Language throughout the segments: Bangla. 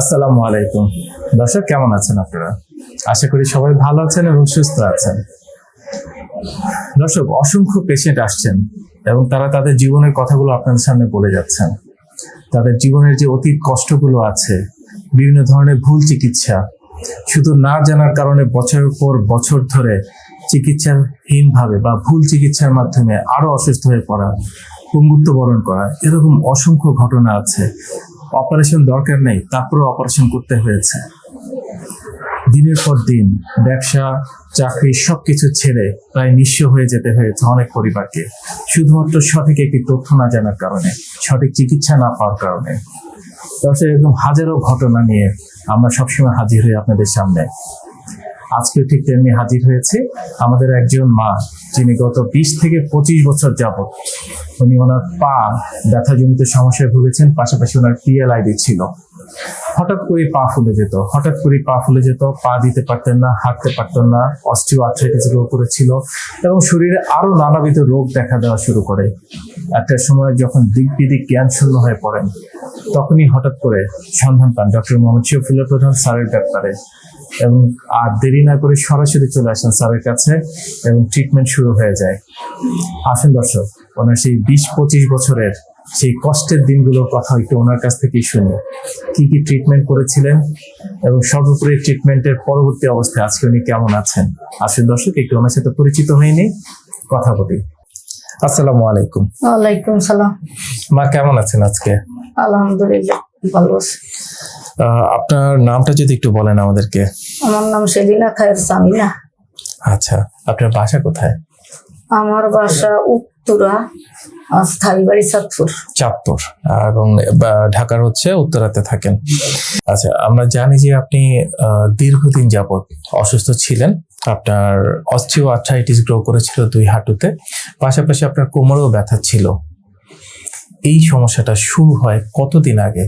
আসসালামু আলাইকুম। দর্শক, কেমন আছেন আপনারা? আশা করি সবাই ভালো আছেন এবং সুস্থ আছেন। দর্শক, অসংখ্য পেশেন্ট আসছেন এবং তারা তাদের জীবনের কথাগুলো আপনাদের সামনে বলে যাচ্ছেন। তাদের জীবনের যে অতীত কষ্টগুলো আছে, বিভিন্ন ধরনের ভুল চিকিৎসা, শুধু না জানার কারণে বছরের পর বছর ধরে চিকিৎসাহীনভাবে বা ভুল চিকিৎসার মাধ্যমে আরও অসুস্থ হয়ে পড়া, পঙ্গুত্ব বরণ করা, এরকম অসংখ্য ঘটনা আছে। অপারেশন দরকার নেই, তারপরেও অপারেশন করতে হয়েছে। দিনের পর দিন ব্যবসা, চাকরি সবকিছু ছেড়ে প্রায় নিঃস্ব হয়ে যেতে হয়েছে অনেক পরিবারকে। শুধুমাত্র সঠিক একটি তথ্য না জানার কারণে, সঠিক চিকিৎসা না পাওয়ার কারণে। দর্শক, এরকম হাজারো ঘটনা নিয়ে আমরা সবসময় হাজির হই আপনাদের সামনে। আজকে ঠিক তেমনি হাজির হয়েছে আমাদের একজন মা, যিনি গত বিশ থেকে পঁচিশ বছর যাবত উনি ওনার পা ব্যথাজনিত সমস্যায় ভুগেছেন, পাশাপাশি ওনার পিএলআইডি ছিল। হঠাৎ করে পা ফুলে যেত, হঠাৎ করে পা ফুলে যেত, পা দিতে পারতেন না, হাঁটতে পারতেন না অস্টিও আর্থ্রাইটিস রোগ করেছিল এবং শরীরে আরও নানাবিধ রোগ দেখা দেওয়া শুরু করে। একটা সময় যখন দিক বিদিক জ্ঞান শূন্য হয়ে পড়েন, তখনই হঠাৎ করে সন্ধান পান ডক্টর মোহাম্মদ শফিউল্লাহ প্রধান স্যারের ব্যাপারে। এবং আর দেরি না করে সরাসরি চলে আসেন স্যারের কাছে এবং ট্রিটমেন্ট শুরু হয়ে যায়। আসুন দর্শক ওনার সেই বিশ পঁচিশ বছরের সেই কষ্টের দিনগুলোর কথা একটু ওনার কাছ থেকেই শুনি। কি কি ট্রিটমেন্ট করেছিলেন এবং সর্বোপরি ট্রিটমেন্টের পরবর্তী অবস্থায় আজকে উনি কেমন আছেন? আসুন দর্শক একটু ওনার সাথে পরিচিত হয়নি কথা বলি। আসসালামু আলাইকুম। ওয়ালাইকুম সালাম। মা কেমন আছেন আজকে? আলহামদুলিল্লাহ ভালো আছি। আহ, আপনার নামটা যদি একটু বলেন আমাদেরকে। আমার নাম সেলিনা খায়ের সামিনা। আচ্ছা আপনার বাসা কোথায়? আমার বাসা উত্তরা স্থায়ী বাড়ি সাতপুর চাঁদপুর এবং ঢাকার হচ্ছে উত্তরাতে থাকেন। আচ্ছা আমরা জানি যে আপনি দীর্ঘদিন যাবত অসুস্থ ছিলেন। আপনার অস্টিও আর্থ্রাইটিস গ্রো করেছিল দুই হাঁটুতে। পাশাপাশি আপনার কোমরেও ব্যথা ছিল। এই সমস্যাটা শুরু হয় কতদিন আগে?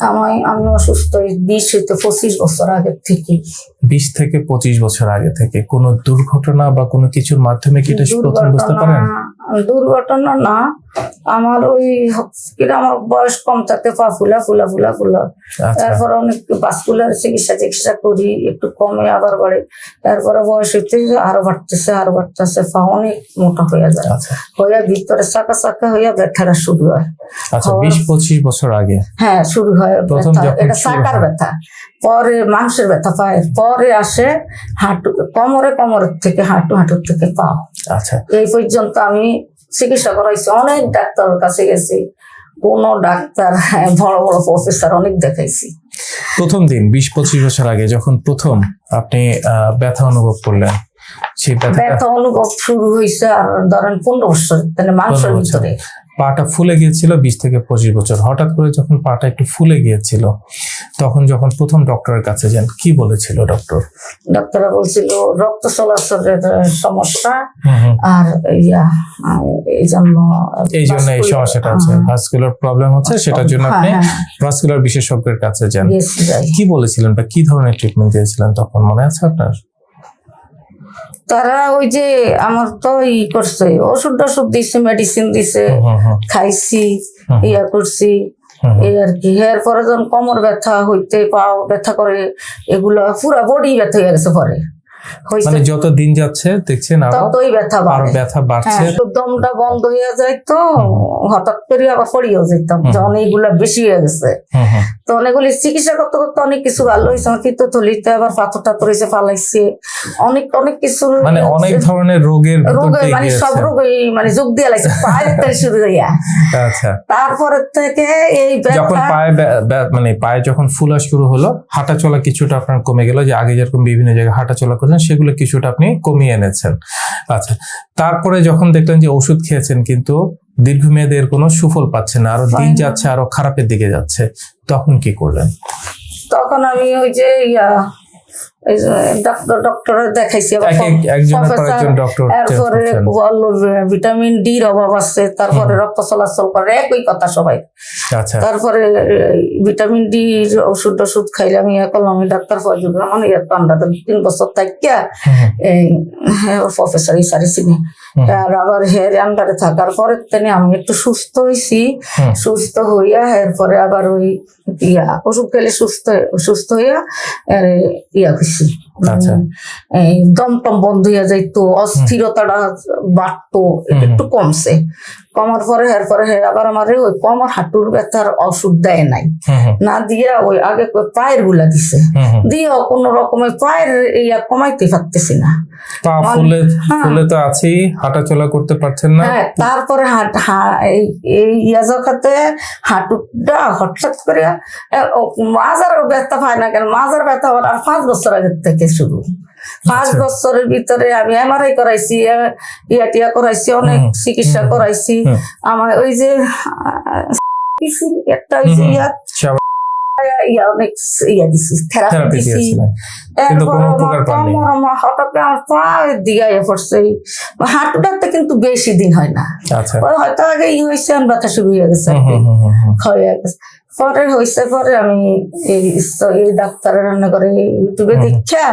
আমি আমি অসুস্থ বিশ হইতে পঁচিশ বছর আগের থেকে। বিশ থেকে পঁচিশ বছর আগে থেকে। কোনো দুর্ঘটনা বা কোনো কিছুর মাধ্যমে কি এটা প্রথম বুঝতে পারেন? দুর্ঘটনা না। আমার ওই আমার বয়স কম থাকতে পা ফুলা ফুলা ফুলা ফুলা। তারপরে অনেক বাসকুলার চিকিৎসা চিকিৎসা করি একটু কমে আবার বাড়ে। তারপরে বয়স হইতে আরও বাড়তেছে আরও বাড়তেছে পা অনেক মোটা হয়ে যায়। আচ্ছা। হইয়া ভিতরে চাকা চাকা হইয়া ব্যথাটা শুরু হয়। আচ্ছা বিশ পঁচিশ বছর আগে। হ্যাঁ শুরু হয় ব্যথা। এটা চাকার হয়। ব্যথা। পরে মাংসের ব্যথা পায় পরে আসে হাঁটু কোমরে কোমরের থেকে হাঁটু হাঁটুর থেকে পা। আচ্ছা। এই পর্যন্ত আমি চিকিৎসা করাইছি অনেক ডাক্তারের কাছে গেছি কোন ডাক্তার হ্যাঁ, বড় বড় প্রফেসর অনেক দেখাইছি। প্রথম দিন বিশ পঁচিশ বছর আগে যখন প্রথম আপনি ব্যথা অনুভব করলেন ব্যথা অনুভব শুরু হয়েছে আর ধরেন পনেরো বছর মানে মাংসের ভিতরে। পাটা ফুলে গিয়েছিল বিশ থেকে পঁচিশ বছর। হঠাৎ করে যখন পাটা একটু ফুলে গিয়েছিল তখন যখন প্রথম ডক্টরের কাছে যান কি বলেছিল ডক্টর? ডাক্তাররা বলছিল রক্ত চলাচলের সমস্যা। আর ইয়া এই জন্য এই জন্য এই সমস্যাটা আছে ভাস্কুলার প্রবলেম হচ্ছে সেটার জন্য হ্যাঁ, আপনি হ্যাঁ, ভাস্কুলার বিশেষজ্ঞের কাছে যান। কি বলেছিলেন বা কি ধরনের ট্রিটমেন্ট দিয়েছিলেন তখন? মনে আছে আপনার? তারা ওই যে আমার তো ই করছে ওষুধ টষুধ দিছে মেডিসিন দিছে হুম হুম খাইছি ইয়া করছি। এই আর কি এর পরে যখন কোমর ব্যথা হইতে পাও ব্যথা করে এগুলো পুরা বডি ব্যথা হয়ে গেছে পরে। মানে যত দিন যাচ্ছে দেখছেন আরও ততই ব্যথা আরও ব্যথা বাড়ছে। হ্যাঁ দমটা বন্ধ হয়ে যায় তো। হঠাৎ করে আবার পড়িয়েও যেতাম। যখন এইগুলা বেশি হয়ে গেছে। তো অনেকগুলি চিকিৎসা করতে করতে অনেক কিছু ভালো হয়েছে আমার পিত্তথলিতে আবার পাথর টাথর হয়েছে ফালাইছে অনেক অনেক কিছু মানে অনেক ধরনের রোগের রোগে মানে সব গিয়েছে। রোগ মানে যোগ দিয়ে লাগছে পায়ের থেকে শুরু হইয়া আচ্ছা তারপরে থেকে এই যখন পায়ে মানে পায়ে যখন ফুলা শুরু হলো হাঁটা চলা কিছুটা আপনার কমে গেল যে আগে যেরকম বিভিন্ন জায়গায় হাঁটা চলা করলেন সেগুলো কিছুটা আপনি কমিয়ে এনেছেন আচ্ছা তারপরে যখন দেখলেন যে ওষুধ খেয়েছেন কিন্তু দীর্ঘমেয়াদে এর কোনো সুফল পাচ্ছে না আরও দিন যাচ্ছে আরও খারাপের দিকে যাচ্ছে। তখন কি করলেন তখন আমি ওই যে ইয়া দেখাইছি ভিটামিন ডির অভাব আছে তারপরে রক্ত চলাচল করে একই কথা সবাই। আচ্ছা। তারপরে ভিটামিন ডি ওষুধ টষুধ খাইলে আমি করলাম আমি ডাক্তার ফজল রহমান ইয়ার তিন বছর থাকিয়া এই প্রফেসর ইসারি হুম। আর আবার হের আন্ডারে থাকার পরে তিনি আমি একটু সুস্থ হয়েছি সুস্থ হইয়া এরপরে আবার ওই ইয়া ওষুধ খেলে সুস্থ সুস্থ হইয়া ইয়া হয়েছি আচ্ছা। এই দম বন্ধ হইয়া যাইতো অস্থিরতাটা বাড়তো একটু কমছে। কমার পরে হে আবার আমার ওই কমর হাঁটুর ব্যথার ওষুধ দেয় নাই। না দিয়া ওই আগে পায়েরগুলা দিছে। দিয়ে। কোন রকমের পায়ের ইয়া কমাইতে পারতেছি না। পা ফুলে হ্যাঁ। ফুলে তো আছেই হাঁটাচলা করতে পারছেন না। হ্যাঁ তারপরে হাট এই ইয়া জখাতে হাঁটুটা হঠাৎ করে মাজার ব্যথা পায় না কেন? মাজার ব্যথা হওয়ার আর পাঁচ বছর আগের থেকে শুরু। পাঁচ আচ্ছা। বছরের ভিতরে আমি এমআরআই করাইছি ইয়া টিয়া করাইছি অনেক চিকিৎসা করাইছি। আমার ওই যে কিছু একটা ওই যে। ইয়া ইয়া অনেক ইয়া দিছি থেরাপি থেরাপি দিছি। কিন্তু কোনো উপকার পাননি। হঠাৎ আমার পা দিগাইয়া পড়ছে। হাঁটুটাতে কিন্তু বেশি দিন হয় না। আচ্ছা। হয়তো আগে ই হয়েছে ব্যথা শুরু হয়ে গেছে। হয়ে গেছে। পরে হয়েছে পরে আমি এই ডাক্তারের রান্না করে ইউটিউবে। দেখা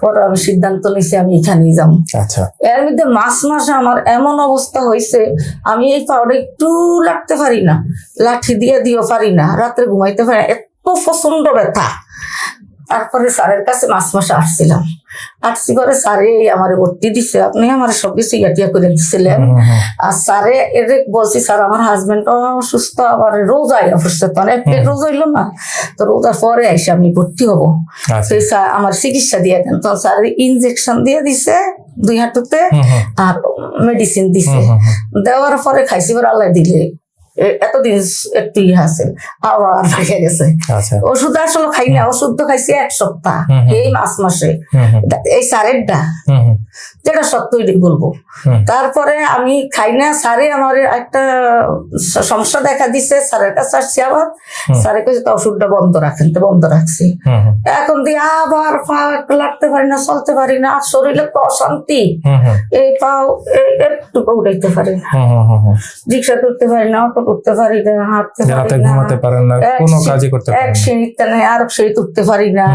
পরে আমি সিদ্ধান্ত নিয়েছি আমি এখানে যাব আচ্ছা। এর মধ্যে মাস মাসে আমার এমন অবস্থা হয়েছে আমি এই পাউডার একটু লাগতে পারি না লাঠি দিয়ে দিও পারি না রাত্রে ঘুমাইতে পারি না এত প্রচণ্ড ব্যথা। তারপরে স্যারের কাছে মাস মাসে আসছিলাম। আসছি পরে স্যারে আমার ভর্তি দিছে। আপনি আমার সব কিছু ইয়াটিয়া করে দিছিলেন। আর স্যারে এর বলছি স্যার আমার হাজবেন্ড অসুস্থ আবার রোজাই অসুস্থ। তো এক রোজ হইল না। তো রোজার পরে এসে আমি ভর্তি হব। আচ্ছা। সেই স্যার আমার চিকিৎসা দিয়ে দেন। তখন স্যার ইনজেকশন দিয়ে দিছে দুই হাঁটুতে আর মেডিসিন দিছে। দেওয়ার পরে খাইছি পরে আল্লাহ দিলে। এতদিন একটু ইয়ে আছে আবার ভেঙে গেছে। আচ্ছা। ওষুধ আসলে খাই না ওষুধ তো খাইছি এক সপ্তাহ। এই মাস মাসে। এই হুম, যেটা সত্যই বলব। তারপরে আমি খাই না স্যারে আমার একটা সমস্যা দেখা দিছে স্যারের কাছে আসছি আবার। স্যারে কাছে তো ওষুধটা বন্ধ রাখেন তো বন্ধ রাখছি। এখন দিয়ে আবার পা একটু লাগতে পারি না চলতে পারি না আর শরীরে তো অশান্তি। এই পাও একটু উঠাইতে পারি না। রিক্সা তুলতে পারি না অটো করতে পারি না হাঁটতে রাতে ঘুমাতে পারেন না কোনো কাজই করতে পারেন না। সিঁড়িতে নেই আর এক সিঁড়ি উঠতে পারি না।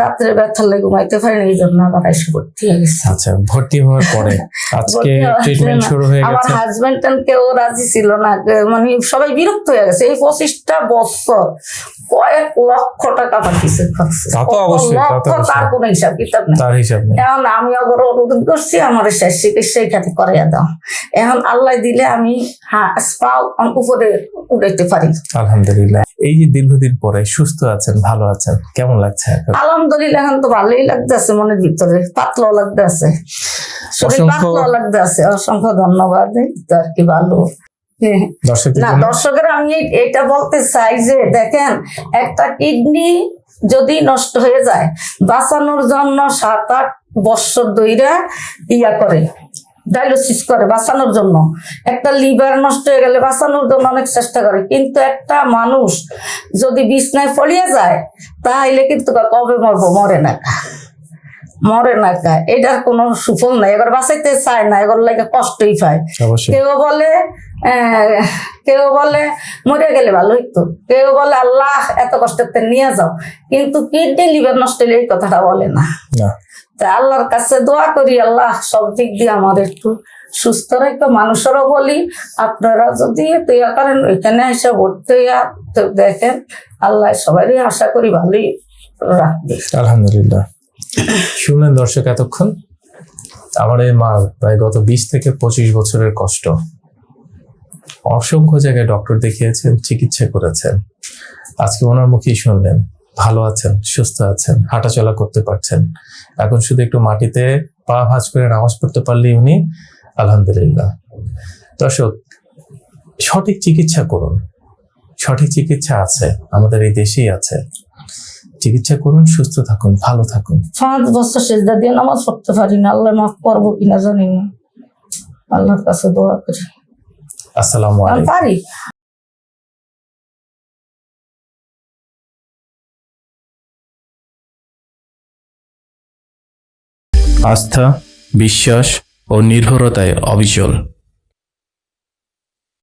রাত্রে ব্যথার লাগে ঘুমাইতে পারি না এই জন্য আবার এসে ভর্তি হয়ে গেছে। আচ্ছা ভর্তি হওয়ার পরে আজকে ট্রিটমেন্ট শুরু হয়ে আমার হাজবেন্ড কেউ রাজি ছিল না মানে সবাই বিরক্ত হয়ে গেছে। এই পঁচিশটা বছর কয়েক লক্ষ টাকা পাঠিয়েছে তা তো অবশ্যই, তার কোনো হিসাব কিতাব নেই। তার হিসাব নেই। এখন আমি অগর অনুরোধ করছি আমার শেষ চিকিৎসা এখানে করাইয়া দাও। এখন আল্লাহ দিলে আমি হ্যাঁ উপরে পারি। আলহামদুলিল্লাহ। এই যে দীর্ঘদিন পরে সুস্থ আছেন ভালো আছেন কেমন লাগছে? আলহামদুলিল্লাহ এখন তো ভালোই লাগতেছে মনের ভিতরে। পাতলাও লাগতেছে শরীর অসংখ্য- পাতলাও লাগতেছে অসংখ্য ধন্যবাদ আর কি ভালো। হ্যাঁ। না দর্শকের আমি এটা বলতে চাই যে দেখেন একটা কিডনি যদি নষ্ট হয়ে যায় বাঁচানোর জন্য সাত আট বৎসর ধইরা ইয়া করে। ডায়ালিসিস করে বাঁচানোর জন্য। একটা লিভার নষ্ট হয়ে গেলে বাঁচানোর জন্য অনেক চেষ্টা করে। কিন্তু একটা মানুষ যদি বিছনায় পড়িয়ে যায় তাহলে কিন্তু কবে মরবো? মরে না মরে না কা। এটার কোনো সুফল নাই। এবার বাঁচাইতে চায় না এবার লাগে কষ্টই পায়। কেউ বলে কেউ বলে মরে গেলে ভালো হইতো কেউ বলে আল্লাহ এত কষ্টতে নিয়ে যাও। কিন্তু কিডনি লিভার নষ্ট হলে এই কথাটা বলে না। তা আল্লাহর কাছে দোয়া করি, আল্লাহ সব দিক দিয়ে আমার একটু সুস্থ রাখতো মানুষেরও বলি। আপনারা যদি তৈয়া করেন, ওইখানে এসে ভর্তি দেখেন, আল্লাহ সবারই আশা করি ভালোই রাখবে। আলহামদুলিল্লাহ। শুনলেন দর্শক, এতক্ষণ আমার এই মা প্রায় গত বিশ থেকে পঁচিশ বছরের কষ্ট। অসংখ্য জায়গায় ডক্টর দেখিয়েছেন, চিকিৎসা করেছেন। আজকে ওনার মুখেই শুনলেন। ভালো আছেন সুস্থ আছেন হাঁটাচলা করতে পারছেন। এখন শুধু একটু মাটিতে পা ভাঁজ করে নামাজ পড়তে পারলেই উনি আলহামদুলিল্লাহ। দর্শক সঠিক চিকিৎসা করুন। সঠিক চিকিৎসা আছে আমাদের এই দেশেই আছে। চিকিৎসা করুন সুস্থ থাকুন ভালো থাকুন। পাঁচ বছর সেজদা দিয়ে নামাজ পড়তে পারি না আল্লাহ মাফ করব কিনা জানি না। আল্লাহর কাছে দোয়া করি। আসসালামু আলাইকুম। পারি? আস্থা বিশ্বাস ও নির্ভরতায় অবিচল।